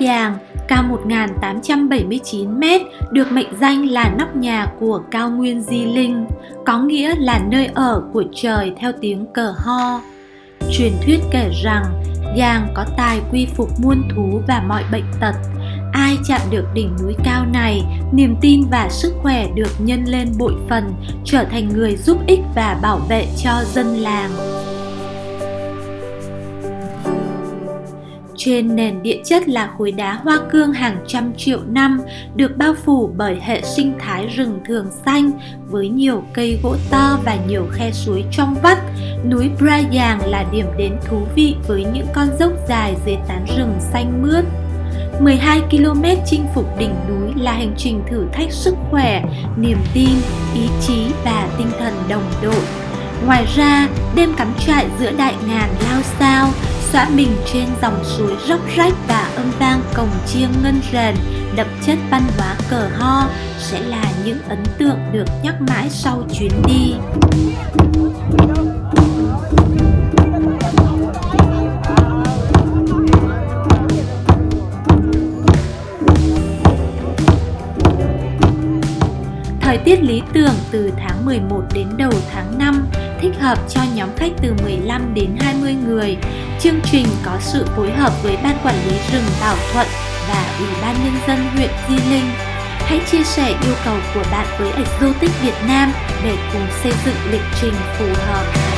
Giàng, cao 1.879m, được mệnh danh là nóc nhà của cao nguyên Di Linh, có nghĩa là nơi ở của trời theo tiếng cờ ho. Truyền thuyết kể rằng, Giàng có tài quy phục muôn thú và mọi bệnh tật. Ai chạm được đỉnh núi cao này, niềm tin và sức khỏe được nhân lên bội phần, trở thành người giúp ích và bảo vệ cho dân làng. Trên nền địa chất là khối đá hoa cương hàng trăm triệu năm, được bao phủ bởi hệ sinh thái rừng thường xanh với nhiều cây gỗ to và nhiều khe suối trong vắt. Núi Brayang là điểm đến thú vị với những con dốc dài dưới tán rừng xanh mướt. 12 km chinh phục đỉnh núi là hành trình thử thách sức khỏe, niềm tin, ý chí và tinh thần đồng đội. Ngoài ra, đêm cắm trại giữa đại ngàn lao sao xã mình trên dòng suối róc rách và âm vang cồng chiêng ngân rền, đậm chất văn hóa cờ ho sẽ là những ấn tượng được nhắc mãi sau chuyến đi. Thời tiết lý tưởng từ tháng 11 đến đầu tháng 5 thích hợp cho nhóm khách từ 15 đến 20 người. Chương trình có sự phối hợp với Ban Quản lý rừng Bảo Thuận và Ủy ban Nhân dân huyện Di Linh. Hãy chia sẻ yêu cầu của bạn với Exotic Việt Nam để cùng xây dựng lịch trình phù hợp.